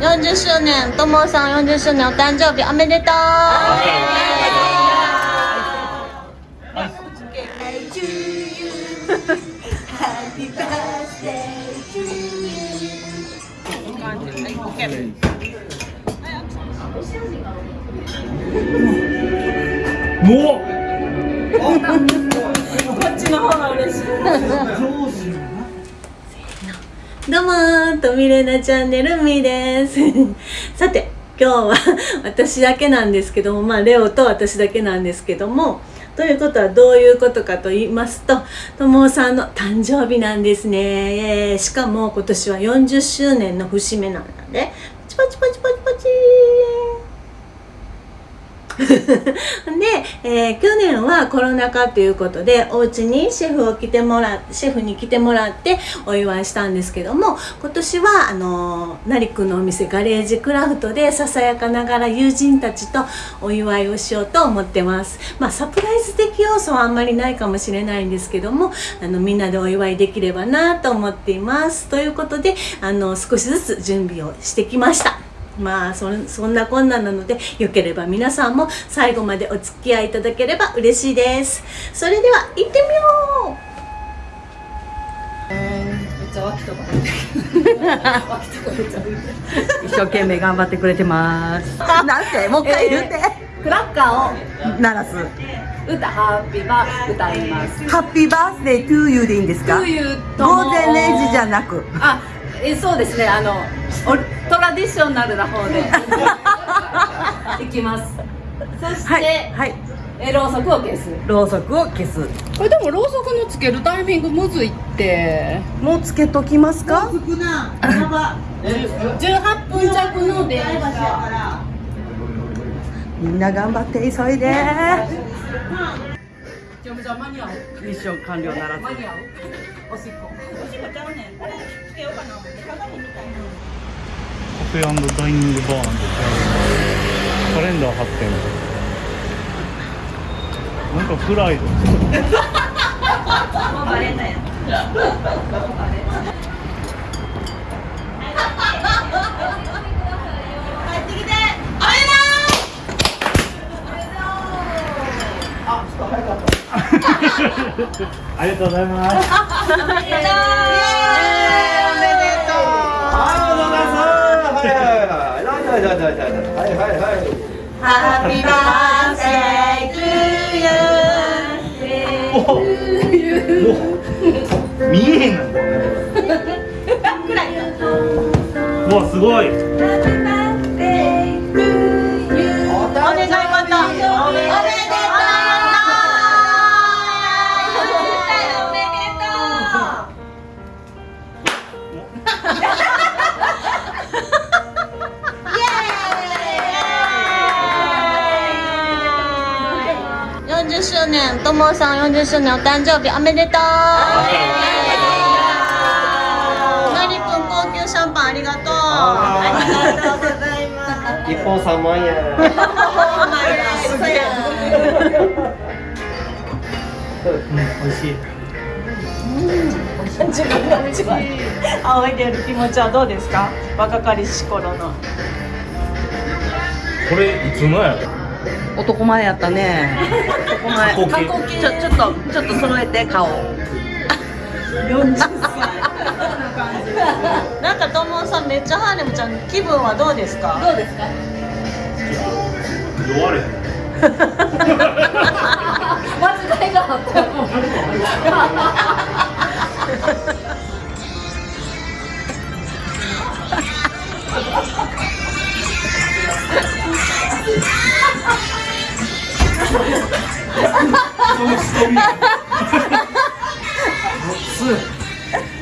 40周年ともさん40周年お誕生日おめでとう。もこっちの方が嬉しい どうもーとみれなチャンネルみーです。さて今日は私だけなんですけどもまあレオと私だけなんですけどもということはどういうことかと言いますとともさんの誕生日なんですね、えーしかも今年は40周年の節目なんでパチパチパチパチパチ。で、えー去年はコロナ禍ということでお家にシェフを来てもらシェフに来てもらってお祝いしたんですけども今年はあのー成くんのお店ガレージクラフトでささやかながら友人たちとお祝いをしようと思ってます。まあサプライズ的要素はあんまりないかもしれないんですけどもあのみんなでお祝いできればなと思っています。ということであの少しずつ準備をしてきました。まあそんそんなこんななのでよければ皆さんも最後までお付き合いいただければ嬉しいですそれでは行ってみよう一生懸命頑張ってくれてます。なんてもう一回言って、クラッカーを鳴らす。歌ハッピーバー歌いますハッピーバースデートゥーユーでいいんですか？午前0時じゃなく。あえそうですね。あのおトラディショナルな方で。いきます。そして、はいはい。えろうそくを消す。ろうそくを消す。これでもろうそくのつけるタイミングむずいって。もうつけときますか？18分弱の電車。みんな頑張って急いで。じゃあ間に合う。ミッション完了ならず。間に合う。おしっこカフェダイニングバーなんてカレンダー貼ってんのなんかフライドもうバレたやん ありがとうございます おめでとうハッピーバースデートゥーユーお見えへんの。うわすごいお願い40周年ともさん40周年お誕生日おめでとう。なりくん高級シャンパンありがとう。ありがとうございます。一本三万円。美味しい。自分の一番。仰いでる気持ちはどうですか？若かりし頃の。これいつのやろ？男前やったね。男前。ちょちょっとちょっと揃えて顔。40歳なんかともさんめっちゃハーレムちゃん気分はどうですか？どうですか？弱れ間違いがあったらもう。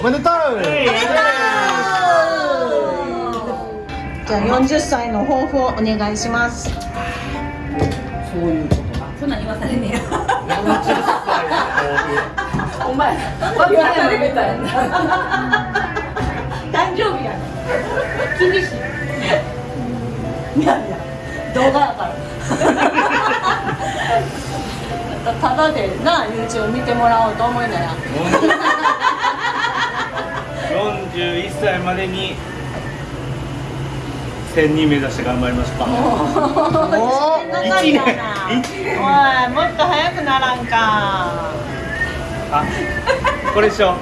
おめでとう。じゃあ40歳の抱負をお願いします。そういうことそんなん言わされねえよお前バカやろみたいな誕生日やね厳しいいやいや動画やからただでな YouTube 見てもらおうと思いなや41歳までに1000人目指して頑張りましょう。か一年。おいもっと早くならんか。あこれでしょ。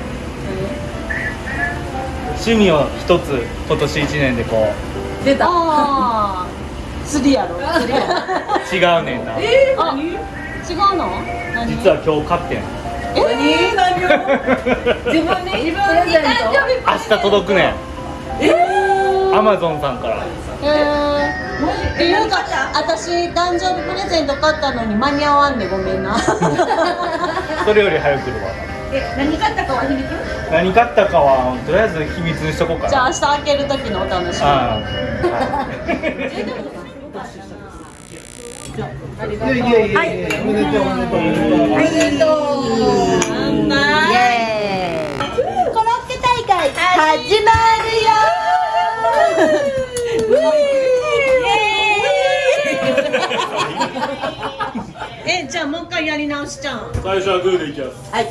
趣味を一つ今年1年でこう。出た。ああ釣りやろ釣りや違うねんな。あ違うの何？実は今日買ってんえー、何を？自分に自分に誕生日明日届くね。んアマゾンさんから。えー、っていうか私誕生日プレゼント買ったのに間に合わんでごめんな。それより早く来るわ。え何買ったかは秘密？何買ったかはとりあえず秘密にしとこうかな。じゃあ明日開ける時のお楽しみやいやいやい。や、おめでとうおめでとうおめでとう。乾杯イエーイコロッケ大会始まるよえじゃあもう一回やり直しちゃうん。最初はグーでいきます。はい。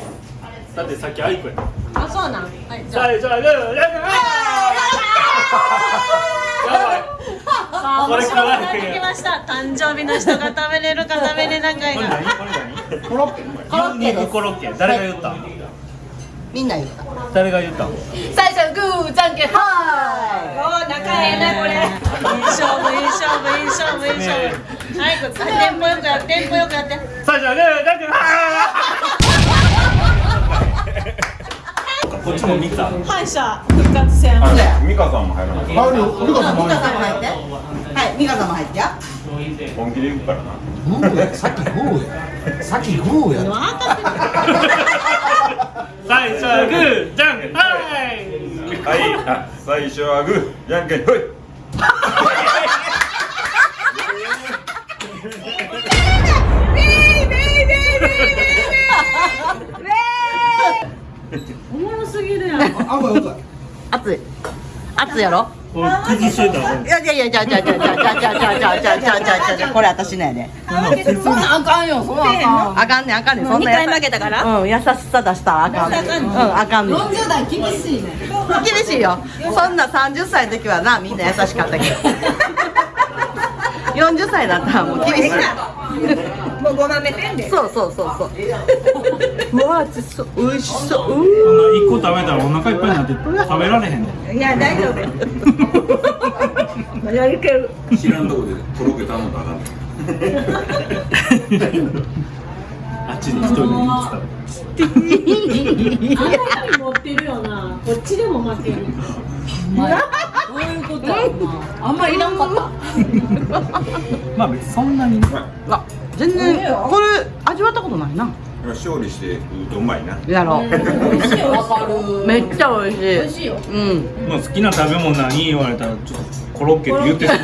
だってさっきアイコや。あそうなん。はいじゃあ。最初はグー！やばいこれ面白くからなってきました。誕生日の人が食べれるか食べれないかこれが何これ何コロッケ。牛肉コロッケ。誰が言った？みんな言った。誰が言った？最初はグーじゃんけんはおー仲ええなこれ。いい勝負いい勝負いい勝負いい勝負はいテンポよくやってテンポよくやって。最初はグーじゃんけんこっちも見た？敗者復活戦。美香さんも入らない。美香さんもミカあさんも入って。はいミカさんも入って。や本気で行くからな。る。グーや、さっきグーや。さっきグーや。最初はグーじゃんけんはい！はいあ最初はグーじゃんけんほい あ、もうよかっ熱い。熱いやろ？これ釘しといたらいやいやいやじゃあじゃあじゃあじゃあじゃあじゃあじゃあじゃあじゃあじゃあじゃあじゃこれ私のやでそんなんあかんよそんなんあかんあかんねんあかんねんそんな二回負けたからうん優しさ出したらあかんねんうんあかんねん40代厳しいね厳しいよそんな30歳の時はなみんな優しかったけど40歳だったらもう厳しいもうごまめてんでそうそうそうそう。うわ熱そう美味しそう。そんな一個食べたらお腹いっぱいになって食べられへんねいや大丈夫。やりける。知らんとこでとろけ頼んだらあかんあっちに一人で。見てたあんなに持ってるよな。こっちでも負けるどういうことやろな。あんまりいらんかったまあ別にそんな。にあ全然これ味わったことないな。勝利してうまいな。やろ美味しいよわかる。めっちゃ美味しい。美味しいよ。うん。まあ好きな食べ物何言われたらちょっとコロッケって言ってしまう。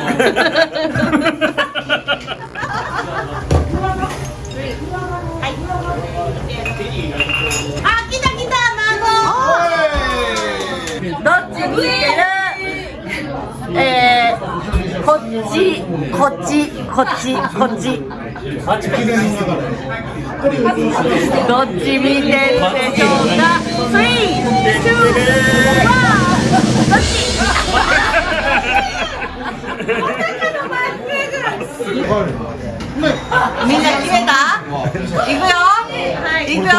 あ来た来たどっちにしてる？えー、こっちこっちこっちこっち。どっち見てるでしょうか？3、2、1どっち？みんな決めた？いくよ？いくよ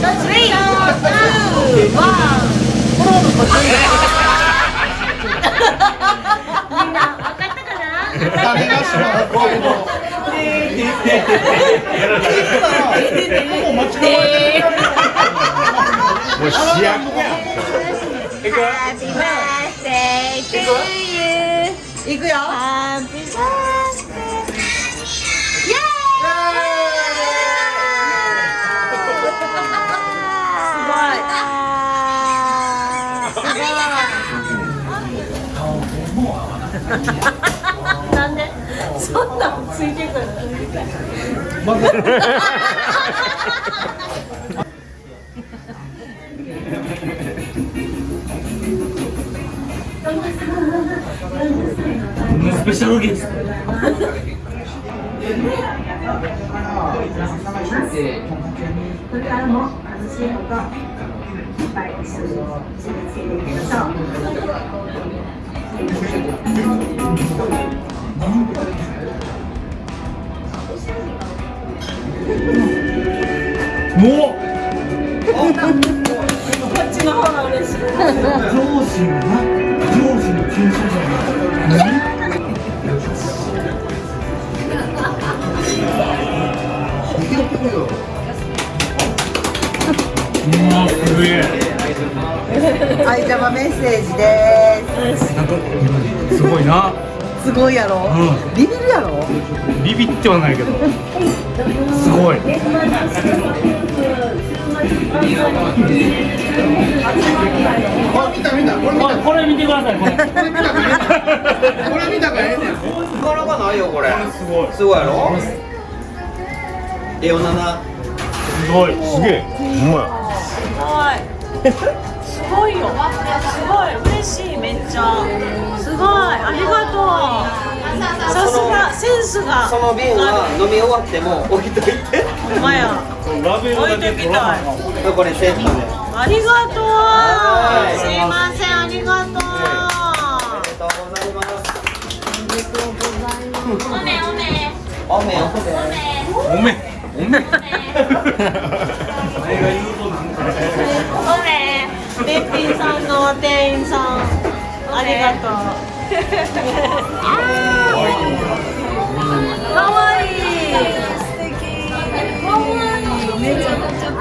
？3、2、1あれなしのこうい。もうま。くよ。すごい。顔も合わない。スペシャルゲストこれからも楽しいこといっぱい一緒に続けていきましょう。もうわすげえはい、じゃあメッセージです。なんかすごいなすごいやろ？うビビるやろ？ビビってはないけどすごいここれ見てください。これこれ見たからええねん。なかなかないよこれすごい。すごいやろレオナナ。すごいすげえほんまやすごいよ。すごい嬉しいめっちゃ。すごい。ありがとうさすがセンスが。その瓶は飲み終わっても置いといて。ほんまや。ラベルだけ取らなあかんわこれセットで。ありがとう。はい。すいませんありがとうありがとうございます。おめ。おめ。おめ。おめ。おめ。おめ。おめ。べっぴんさんの店員さんありがとうか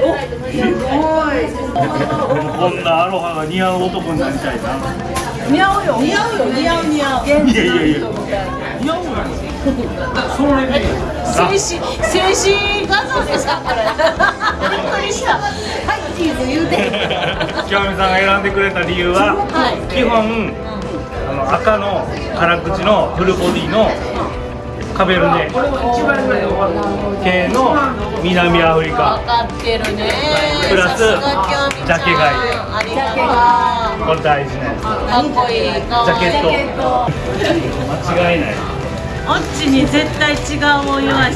こんなアロハが似合う男になりたいな。似合うよ。似合うよ。似合う似合う。いやいやいや似合うやんそれで静止静止画像ですかこれびっくりしたはいチーズ言うて清美さんが選んでくれた理由は、基本、あの赤の辛口のフルボディのカベルネ系の南アフリカ。分かってるね。プラスジャケ買い。ありがとう。これ大事なやつかっこいいジャケット。間違いないオッチに絶対違うお湯は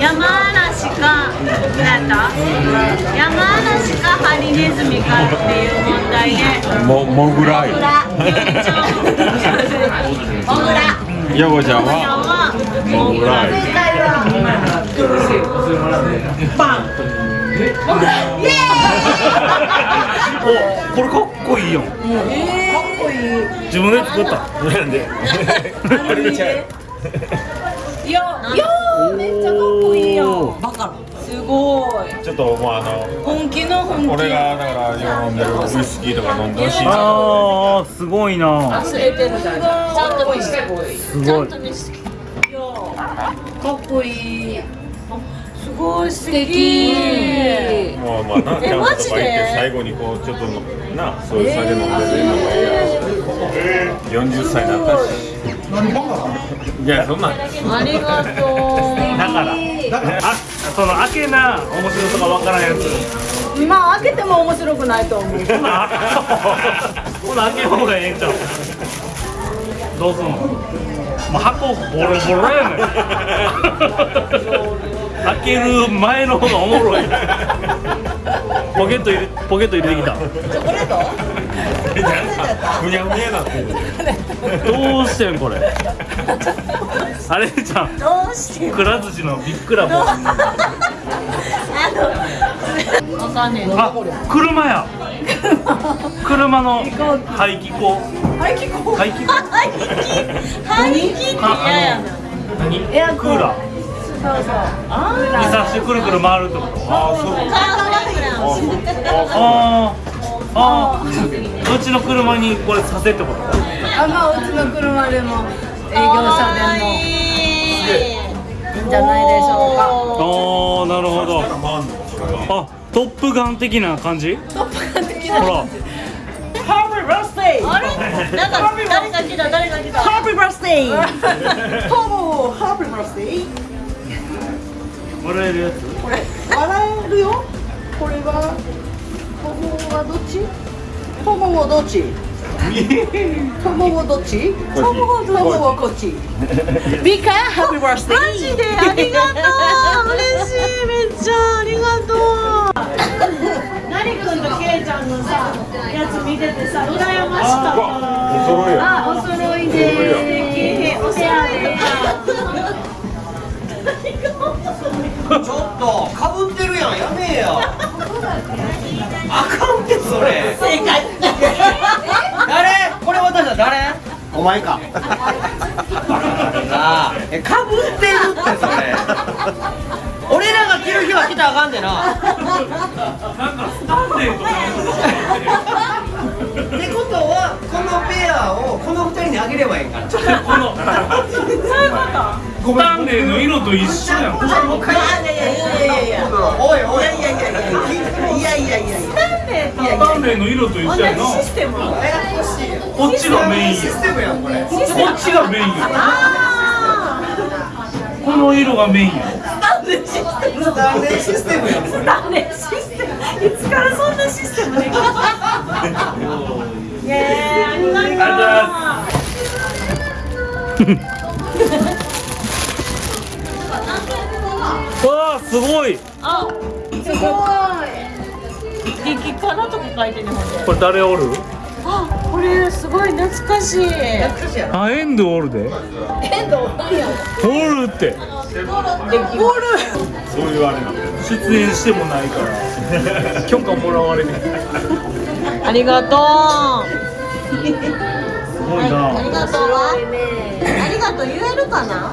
山嵐か。何だ？山嵐かハリネズミかっていう問題でももモグラモグラヨゴちゃんモグラははもぐらいおこれかっこいいやんかっこいい自分で作ったなんであれちゃういやいやめっちゃかっこいいやんバカ。すごい。ちょっともうあの本気の本気。俺がだから飲んでるウイスキーとか飲んでほしいな。あーすごいな。忘れてるちゃんと見せてすごい。ちゃんと見せてかっこいい。すごい素敵。もうまあなキャンプとか行って最後にこうちょっとなそういう酒飲んでるのもええやん40歳になったし。い。やそんな。んありがとう。だからあその開けな面白さがわからんやつ。まあ開けても面白くないと思う。ほなほな開けん方がええんちゃう？どうすんの？もう箱ボロボロやねん。開ける前の方がおもろい。ポケット入れポケット入れてきた。ふにゃふにゃなってる。どうしてんこれ？あれじゃん。どうして？くら寿司のビッグラボ。あのわかんねえあ車や。車の排気口。排気口？排気口？排気？排気って嫌やな。何？クーラー。そうそう。あにさしてくるくる回るってこと？ああそう。あー。あー。うちの車にこれさせってこと？あまあうちの車でも営業者でもいいんじゃないでしょうか。ああなるほど。あトップガン的な感じ？トップガン的な感じ。ハービーバースデーあれ？なんか誰が来た？誰が来た？ハービーバースデーほぼハービーバースデー笑えるやつ？これ笑えるよ。これはほぼはどっち？ほぼはどっち？トモはどっち？トモはこっち？ミカ、ハッピーバースデーマジで？ありがとう。嬉しいめっちゃありがとう。なりくんとけいちゃんのさやつ見ててさ羨ました。お揃いあ、お揃いでおしゃれちょっとかぶってるやんやめえよ あかんってそれ。正解。誰？お前か。えかぶってるってそれ。俺らが着る日は着たらあかんでな。なんかスタンデーとかってことはこのペアをこの二人にあげればいいからそういうこと ごめんね。の色と一緒やん。もう一回おいおいいやいやいやいやいやいやスタンレーとスタンレーの色と一緒やなシステムこっちがメインシステムやん。これこっちがメインやこの色がメインやスタンレーシステム。やんこれスタンレーシステム。いつからそんなシステムできたありがとうございます。わあすごい。あすごい。激辛とか書いてねこれ誰おる？あこれすごい懐かしい。あエンドおるで。エンドおるやおるって。おる。そういうあれなん出演してもないから。許可もらわれてありがとう。すごいな、はい、ありがとう。ありがとう。言えるかな？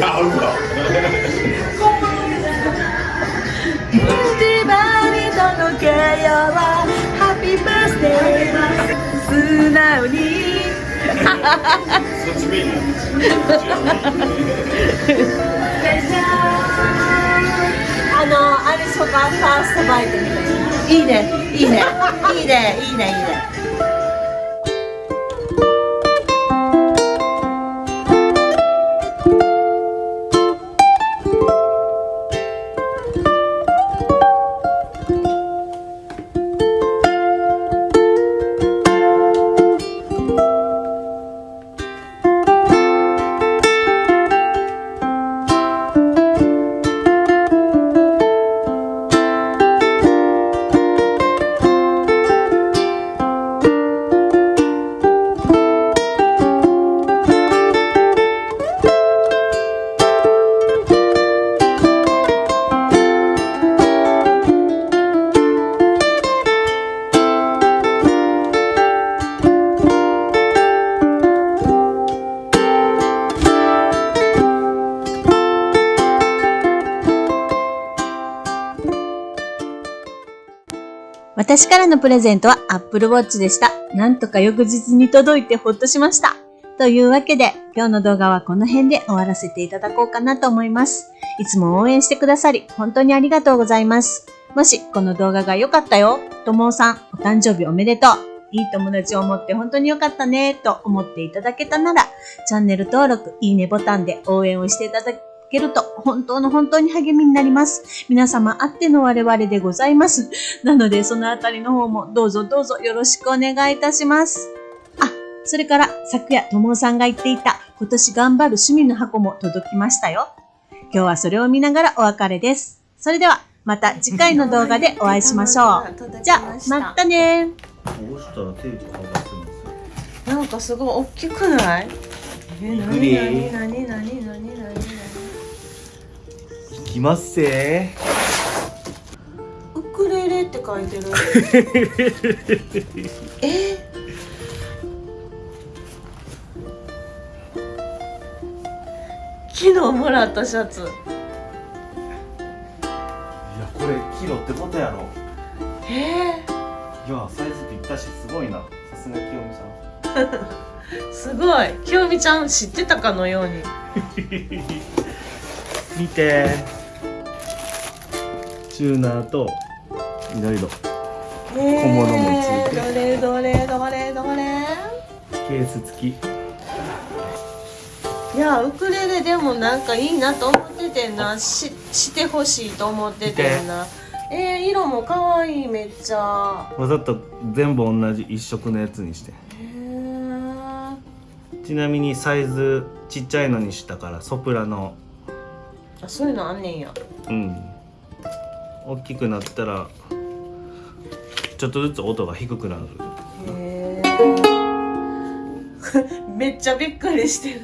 合うわ一番に届けようハッピーバースデー素直にそっちメインあのあれしょかファーストバイトみたいな。いいねいいねいいねいいねいいね。私からのプレゼントは Apple Watch でした。なんとか翌日に届いてほっとしました。というわけで、今日の動画はこの辺で終わらせていただこうかなと思います。いつも応援してくださり、本当にありがとうございます。もし、この動画が良かったよ、ともさん、お誕生日おめでとう。いい友達を持って本当に良かったね、と思っていただけたなら、チャンネル登録、いいねボタンで応援をしていただけると、本当の本当に励みになります。皆様あっての我々でございます。なので、そのあたりの方もどうぞどうぞよろしくお願いいたします。あ、それから、昨夜、ともおさんが言っていた、今年頑張る趣味の箱も届きましたよ。今日はそれを見ながらお別れです。それでは、また次回の動画でお会いしましょう。じゃあ、またね押したらテープ剥がせますなんかすごい大きくない？え、なになになになになになに？いきますせ。ウクレレって書いてる。え？昨日もらったシャツ。いやこれ昨日ってことやろ。え？えー、いやサイズぴったしすごいな。さすがきよみさん。すごい。きよみちゃん知ってたかのように。見て。チューナーといろいろ。小物もついて。どれどれどれどれ。ケース付き。いやウクレレでもなんかいいなと思っててんな。ししてほしいと思っててんな。えー、色も可愛いめっちゃ。わざと全部同じ一色のやつにして。ちなみにサイズちっちゃいのにしたからソプラノ。あそういうのあんねんや。うん大きくなったらちょっとずつ音が低くなる。へえ めっちゃびっくりしてる。